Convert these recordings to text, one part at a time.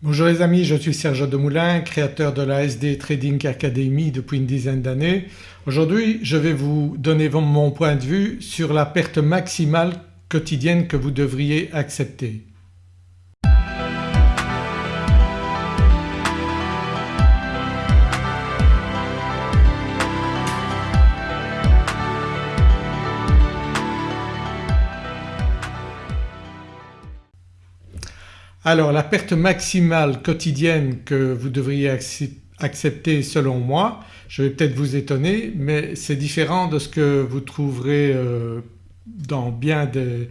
Bonjour les amis, je suis Serge Demoulin, créateur de la SD Trading Academy depuis une dizaine d'années. Aujourd'hui je vais vous donner mon point de vue sur la perte maximale quotidienne que vous devriez accepter. Alors la perte maximale quotidienne que vous devriez accepter selon moi, je vais peut-être vous étonner mais c'est différent de ce que vous trouverez euh, dans bien des,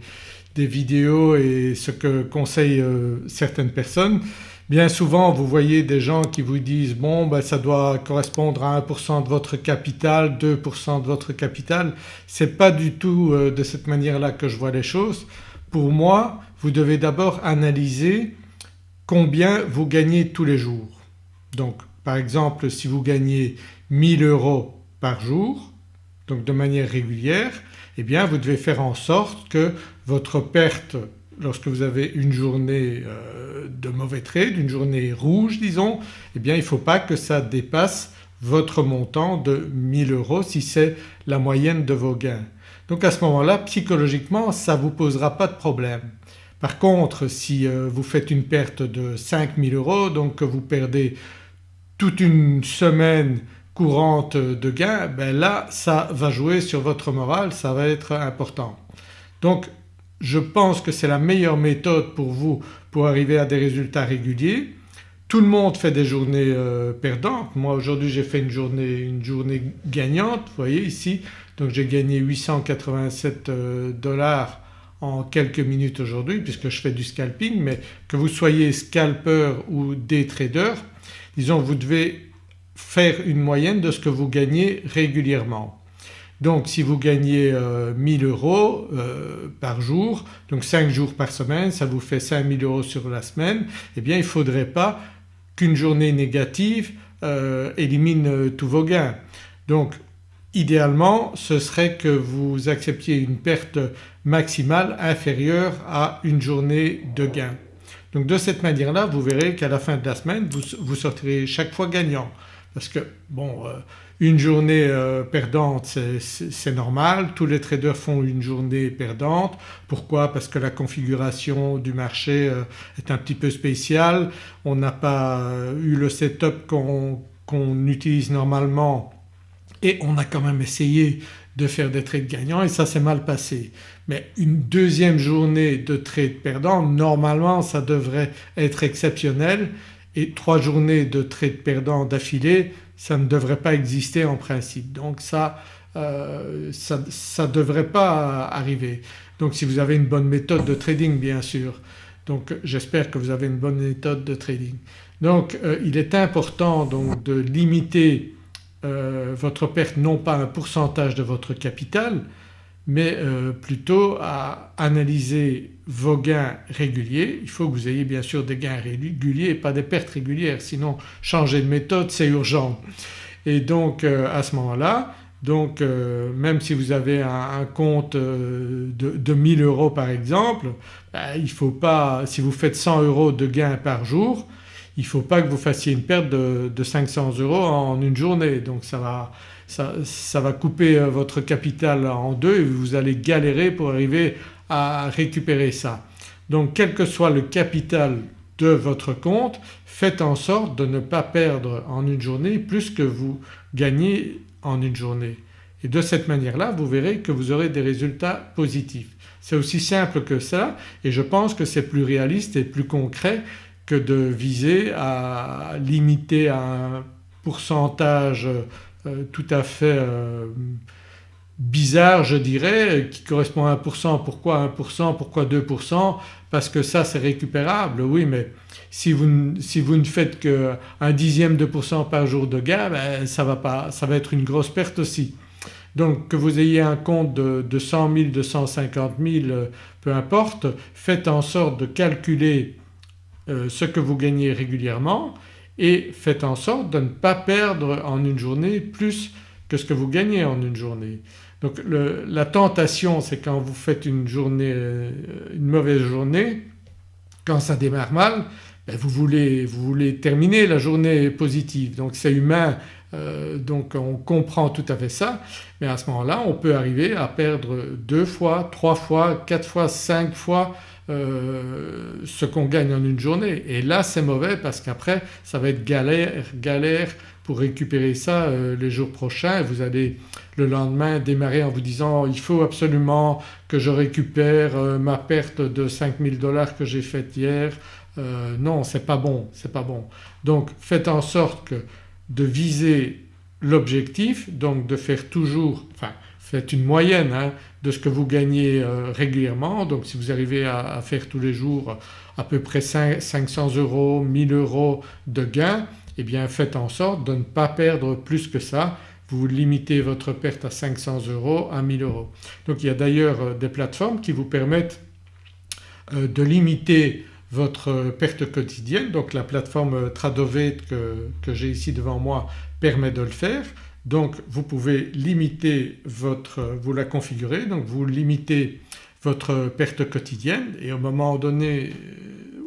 vidéos et ce que conseillent euh, certaines personnes. Bien souvent vous voyez des gens qui vous disent bon ben ça doit correspondre à 1% de votre capital, 2% de votre capital. C'est pas du tout euh, de cette manière-là que je vois les choses. Pour moi vous devez d'abord analyser combien vous gagnez tous les jours. Donc par exemple si vous gagnez 1000 euros par jour donc de manière régulière eh bien vous devez faire en sorte que votre perte lorsque vous avez une journée euh, de mauvais trade, une journée rouge disons, eh bien il ne faut pas que ça dépasse votre montant de 1000 euros si c'est la moyenne de vos gains. Donc à ce moment-là psychologiquement ça ne vous posera pas de problème. Par contre si euh, vous faites une perte de 5000 euros donc que vous perdez toute une semaine courante de gains ben là ça va jouer sur votre morale, ça va être important. Donc je pense que c'est la meilleure méthode pour vous pour arriver à des résultats réguliers. Tout le monde fait des journées euh, perdantes. Moi aujourd'hui j'ai fait une journée, une journée gagnante vous voyez ici donc j'ai gagné 887 euh, dollars en quelques minutes aujourd'hui puisque je fais du scalping mais que vous soyez scalper ou day trader disons vous devez faire une moyenne de ce que vous gagnez régulièrement. Donc si vous gagnez 1000 euh, euros par jour donc 5 jours par semaine ça vous fait 5000 euros sur la semaine eh bien il ne faudrait pas qu'une journée négative euh, élimine tous vos gains. Donc idéalement ce serait que vous acceptiez une perte maximale inférieure à une journée de gain. Donc de cette manière-là vous verrez qu'à la fin de la semaine vous, sortirez chaque fois gagnant parce que bon euh, une journée euh, perdante c'est normal, tous les traders font une journée perdante. Pourquoi? Parce que la configuration du marché euh, est un petit peu spéciale, on n'a pas eu le setup qu'on utilise normalement et on a quand même essayé de faire des trades gagnants et ça s'est mal passé. Mais une deuxième journée de trade perdant normalement ça devrait être exceptionnel et trois journées de trade perdant d'affilée ça ne devrait pas exister en principe. Donc ça euh, ça ne devrait pas arriver. Donc si vous avez une bonne méthode de trading bien sûr. Donc j'espère que vous avez une bonne méthode de trading. Donc euh, il est important donc de limiter euh, votre perte non pas un pourcentage de votre capital mais plutôt à analyser vos gains réguliers. Il faut que vous ayez bien sûr des gains réguliers et pas des pertes régulières sinon changer de méthode c'est urgent. Et donc euh, à ce moment-là donc même si vous avez un, compte de, de, 1000 euros par exemple, ben, il ne faut pas, si vous faites 100 euros de gains par jour, il ne faut pas que vous fassiez une perte de, 500 euros en une journée donc ça va, ça, va couper euh, votre capital en deux et vous allez galérer pour arriver à récupérer ça. Donc quel que soit le capital de votre compte faites en sorte de ne pas perdre en une journée plus que vous gagnez en une journée et de cette manière-là vous verrez que vous aurez des résultats positifs. C'est aussi simple que ça et je pense que c'est plus réaliste et plus concret que de viser à limiter un pourcentage euh, tout à fait euh, bizarre je dirais qui correspond à 1%. Pourquoi 1% Pourquoi 2% Parce que ça c'est récupérable oui mais si vous, si vous ne faites qu'un dixième de pourcent par jour de gain ben, ça, va pas, ça va être une grosse perte aussi. Donc que vous ayez un compte de, de 100 000, de 150 000 peu importe faites en sorte de calculer euh, ce que vous gagnez régulièrement et faites en sorte de ne pas perdre en une journée plus que ce que vous gagnez en une journée. Donc la tentation c'est quand vous faites une journée, euh, une mauvaise journée, quand ça démarre mal, ben, vous, voulez, vous voulez terminer la journée positive. Donc c'est humain euh, donc on comprend tout à fait ça. Mais à ce moment-là on peut arriver à perdre deux fois, trois fois, quatre fois, cinq fois euh, ce qu'on gagne en une journée et là c'est mauvais parce qu'après ça va être galère, galère pour récupérer ça euh, les jours prochains. Vous allez le lendemain démarrer en vous disant il faut absolument que je récupère ma perte de 5000 dollars que j'ai faite hier. non c'est pas bon, c'est pas bon. Donc faites en sorte de viser l'objectif donc de faire toujours, faites une moyenne hein, de ce que vous gagnez euh, régulièrement donc si vous arrivez à, faire tous les jours à peu près 500 euros, 1000 euros de gains eh bien faites en sorte de ne pas perdre plus que ça vous limitez votre perte à 500 euros, à 1000 euros. Donc il y a d'ailleurs euh, des plateformes qui vous permettent euh, de limiter votre perte quotidienne donc la plateforme Tradovate que, que j'ai ici devant moi permet de le faire. Donc vous pouvez limiter votre, vous la configurez donc vous limitez votre perte quotidienne et au moment donné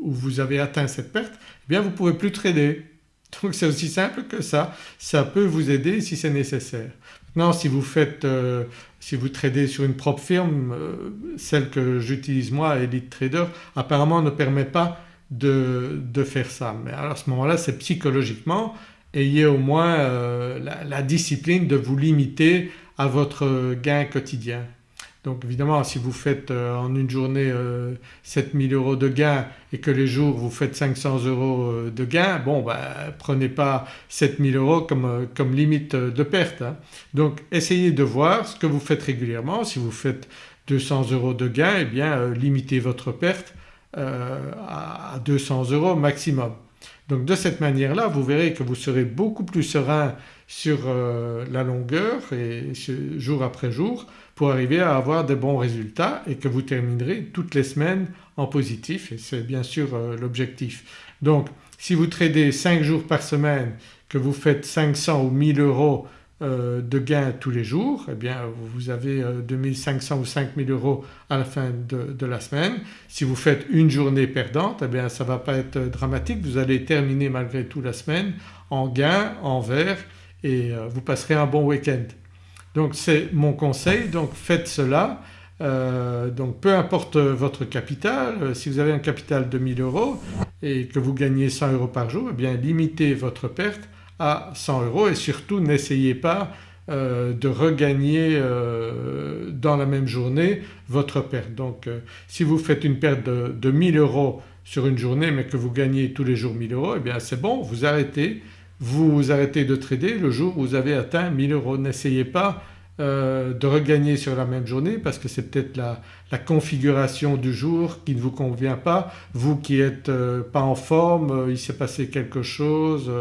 où vous avez atteint cette perte eh bien vous ne pouvez plus trader. Donc c'est aussi simple que ça, ça peut vous aider si c'est nécessaire. Maintenant si vous faites, euh, si vous tradez sur une propre firme, euh, celle que j'utilise moi Elite Trader apparemment ne permet pas de, de faire ça mais à ce moment-là c'est psychologiquement ayez au moins euh, la, discipline de vous limiter à votre gain quotidien. Donc évidemment si vous faites euh, en une journée euh, 7000 euros de gain et que les jours vous faites 500 euros euh, de gain bon ben prenez pas 7000 euros comme, euh, comme limite de perte. Hein. Donc essayez de voir ce que vous faites régulièrement, si vous faites 200 euros de gain eh bien limitez votre perte à 200 euros maximum. Donc de cette manière-là vous verrez que vous serez beaucoup plus serein sur la longueur et jour après jour pour arriver à avoir des bons résultats et que vous terminerez toutes les semaines en positif et c'est bien sûr euh, l'objectif. Donc si vous tradez 5 jours par semaine, que vous faites 500 ou 1000 euros euh, de gains tous les jours eh bien vous avez 2500 euh, ou 5000 euros à la fin de, la semaine. Si vous faites une journée perdante eh bien ça ne va pas être dramatique, vous allez terminer malgré tout la semaine en gains, en vert et vous passerez un bon week-end. Donc c'est mon conseil donc faites cela euh, donc peu importe votre capital, euh, si vous avez un capital de 1000 euros et que vous gagnez 100 euros par jour eh bien limitez votre perte à 100 euros et surtout n'essayez pas euh, de regagner dans la même journée votre perte. Donc si vous faites une perte de, de 1000 euros sur une journée mais que vous gagnez tous les jours 1000 euros eh bien c'est bon vous arrêtez vous arrêtez de trader le jour où vous avez atteint 1000 euros. N'essayez pas euh, de regagner sur la même journée parce que c'est peut-être la, configuration du jour qui ne vous convient pas. Vous qui n'êtes euh, pas en forme, euh, il s'est passé quelque chose,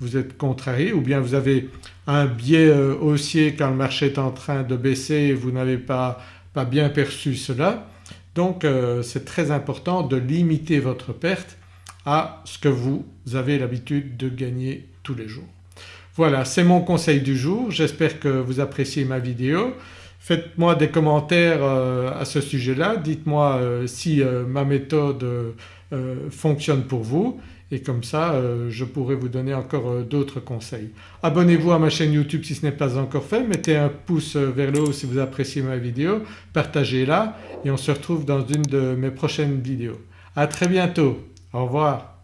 vous êtes contrarié ou bien vous avez un biais haussier quand le marché est en train de baisser et vous n'avez pas, bien perçu cela. Donc c'est très important de limiter votre perte à ce que vous avez l'habitude de gagner tous les jours. Voilà c'est mon conseil du jour, j'espère que vous appréciez ma vidéo. Faites-moi des commentaires euh, à ce sujet-là, dites-moi euh, si euh, ma méthode fonctionne pour vous et comme ça je pourrai vous donner encore d'autres conseils. Abonnez-vous à ma chaîne YouTube si ce n'est pas encore fait, mettez un pouce vers le haut si vous appréciez ma vidéo, partagez-la et on se retrouve dans une de mes prochaines vidéos. À très bientôt, au revoir.